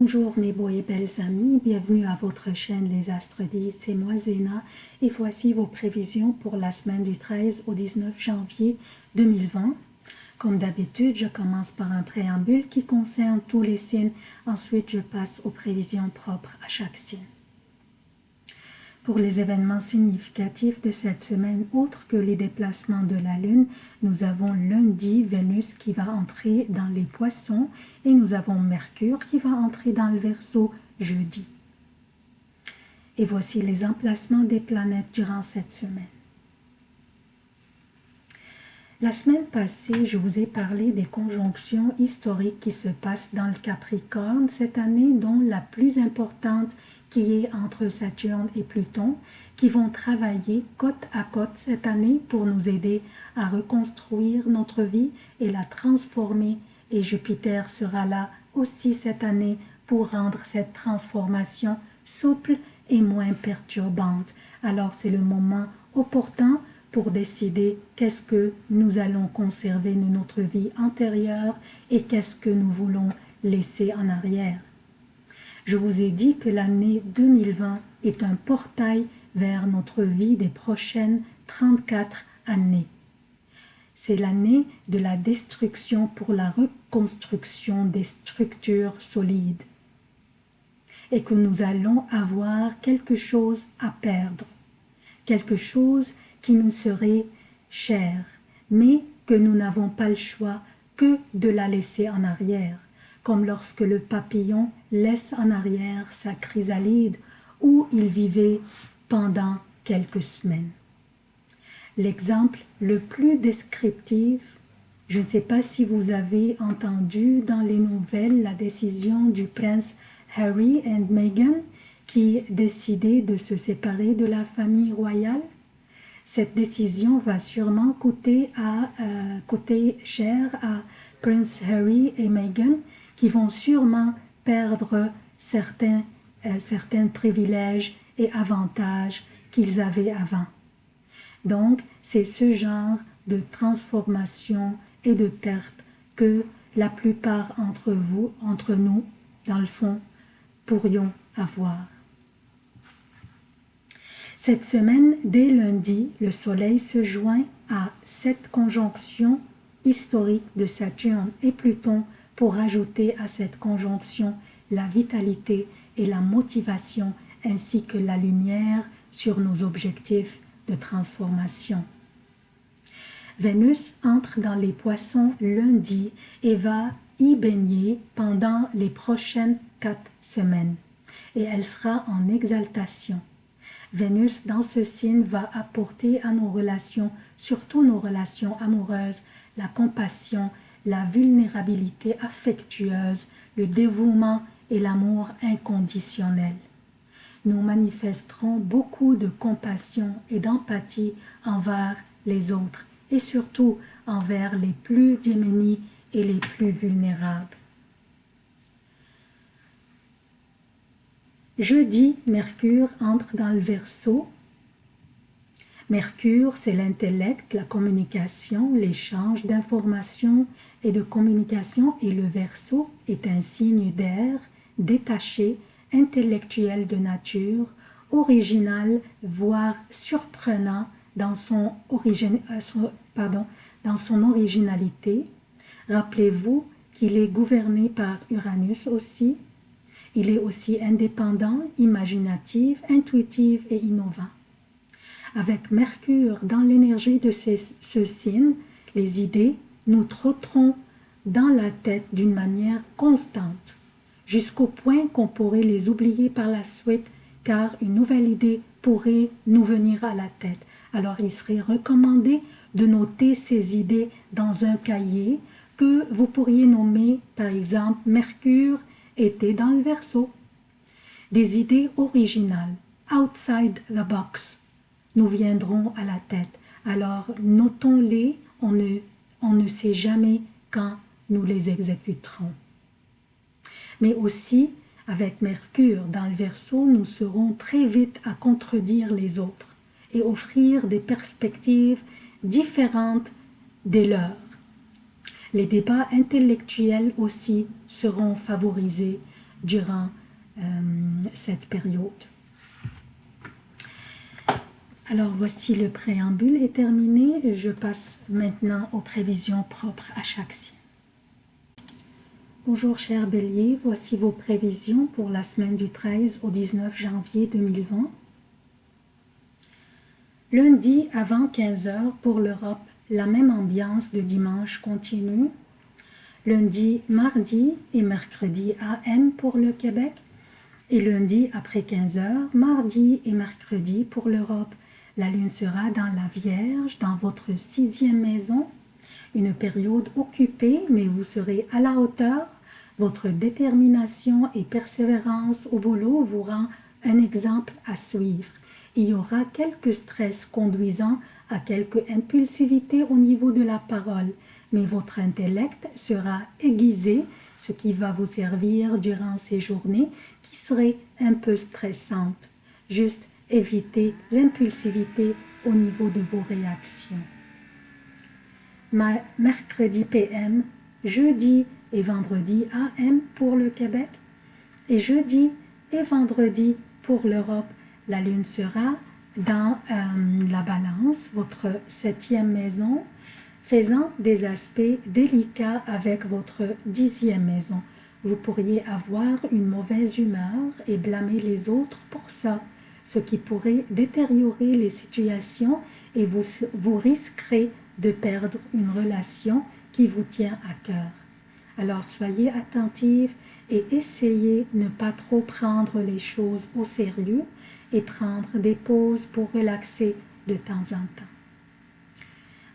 Bonjour mes beaux et belles amis, bienvenue à votre chaîne Les Astres 10, c'est moi Zéna et voici vos prévisions pour la semaine du 13 au 19 janvier 2020. Comme d'habitude, je commence par un préambule qui concerne tous les signes, ensuite je passe aux prévisions propres à chaque signe. Pour les événements significatifs de cette semaine, autres que les déplacements de la Lune, nous avons lundi Vénus qui va entrer dans les poissons et nous avons Mercure qui va entrer dans le Verseau jeudi. Et voici les emplacements des planètes durant cette semaine. La semaine passée, je vous ai parlé des conjonctions historiques qui se passent dans le Capricorne cette année, dont la plus importante qui est entre Saturne et Pluton, qui vont travailler côte à côte cette année pour nous aider à reconstruire notre vie et la transformer. Et Jupiter sera là aussi cette année pour rendre cette transformation souple et moins perturbante. Alors c'est le moment opportun pour décider qu'est-ce que nous allons conserver de notre vie antérieure et qu'est-ce que nous voulons laisser en arrière. Je vous ai dit que l'année 2020 est un portail vers notre vie des prochaines 34 années. C'est l'année de la destruction pour la reconstruction des structures solides et que nous allons avoir quelque chose à perdre, quelque chose qui nous serait cher, mais que nous n'avons pas le choix que de la laisser en arrière comme lorsque le papillon laisse en arrière sa chrysalide où il vivait pendant quelques semaines. L'exemple le plus descriptif, je ne sais pas si vous avez entendu dans les nouvelles la décision du prince Harry et Meghan qui décidaient de se séparer de la famille royale. Cette décision va sûrement coûter, euh, coûter cher à Prince Harry et Meghan qui vont sûrement perdre certains, euh, certains privilèges et avantages qu'ils avaient avant. Donc, c'est ce genre de transformation et de perte que la plupart entre vous, entre nous, dans le fond, pourrions avoir. Cette semaine, dès lundi, le Soleil se joint à cette conjonction historique de Saturne et Pluton pour ajouter à cette conjonction la vitalité et la motivation ainsi que la lumière sur nos objectifs de transformation. Vénus entre dans les poissons lundi et va y baigner pendant les prochaines quatre semaines et elle sera en exaltation. Vénus dans ce signe va apporter à nos relations, surtout nos relations amoureuses, la compassion la vulnérabilité affectueuse, le dévouement et l'amour inconditionnel. Nous manifesterons beaucoup de compassion et d'empathie envers les autres et surtout envers les plus démunis et les plus vulnérables. Jeudi, Mercure entre dans le Verseau Mercure, c'est l'intellect, la communication, l'échange d'informations et de communication et le Verseau est un signe d'air, détaché, intellectuel de nature, original, voire surprenant dans son, euh, pardon, dans son originalité. Rappelez-vous qu'il est gouverné par Uranus aussi. Il est aussi indépendant, imaginatif, intuitif et innovant. Avec Mercure dans l'énergie de ce signe, les idées nous trotteront dans la tête d'une manière constante, jusqu'au point qu'on pourrait les oublier par la suite, car une nouvelle idée pourrait nous venir à la tête. Alors il serait recommandé de noter ces idées dans un cahier que vous pourriez nommer par exemple Mercure était dans le verso. Des idées originales, outside the box, nous viendront à la tête. Alors notons-les, on ne, on ne sait jamais quand nous les exécuterons. Mais aussi, avec Mercure dans le Verseau, nous serons très vite à contredire les autres et offrir des perspectives différentes des leurs. Les débats intellectuels aussi seront favorisés durant euh, cette période. Alors voici le préambule est terminé. Je passe maintenant aux prévisions propres à chaque signe. Bonjour cher Bélier, voici vos prévisions pour la semaine du 13 au 19 janvier 2020. Lundi avant 15h pour l'Europe, la même ambiance de dimanche continue. Lundi, mardi et mercredi AM pour le Québec. Et lundi après 15h, mardi et mercredi pour l'Europe. La lune sera dans la Vierge, dans votre sixième maison une période occupée, mais vous serez à la hauteur. Votre détermination et persévérance au boulot vous rend un exemple à suivre. Il y aura quelques stress conduisant à quelques impulsivité au niveau de la parole, mais votre intellect sera aiguisé, ce qui va vous servir durant ces journées qui seraient un peu stressantes. Juste évitez l'impulsivité au niveau de vos réactions mercredi PM, jeudi et vendredi AM pour le Québec et jeudi et vendredi pour l'Europe. La lune sera dans euh, la balance, votre septième maison, faisant des aspects délicats avec votre dixième maison. Vous pourriez avoir une mauvaise humeur et blâmer les autres pour ça, ce qui pourrait détériorer les situations et vous, vous risquerez de perdre une relation qui vous tient à cœur. Alors soyez attentifs et essayez de ne pas trop prendre les choses au sérieux et prendre des pauses pour relaxer de temps en temps.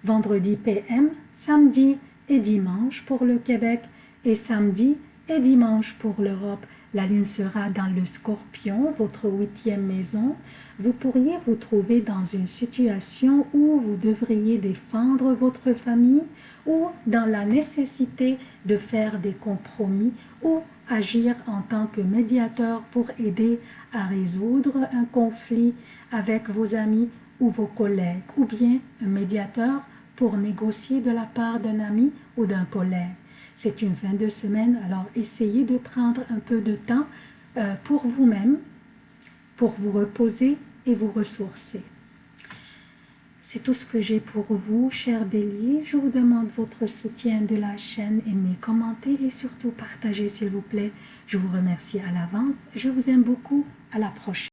Vendredi PM, samedi et dimanche pour le Québec et samedi et dimanche pour l'Europe. La lune sera dans le scorpion, votre huitième maison. Vous pourriez vous trouver dans une situation où vous devriez défendre votre famille ou dans la nécessité de faire des compromis ou agir en tant que médiateur pour aider à résoudre un conflit avec vos amis ou vos collègues ou bien un médiateur pour négocier de la part d'un ami ou d'un collègue. C'est une fin de semaine, alors essayez de prendre un peu de temps euh, pour vous-même, pour vous reposer et vous ressourcer. C'est tout ce que j'ai pour vous, chers béliers. Je vous demande votre soutien de la chaîne, aimez, commentez et surtout partagez s'il vous plaît. Je vous remercie à l'avance. Je vous aime beaucoup. À la prochaine.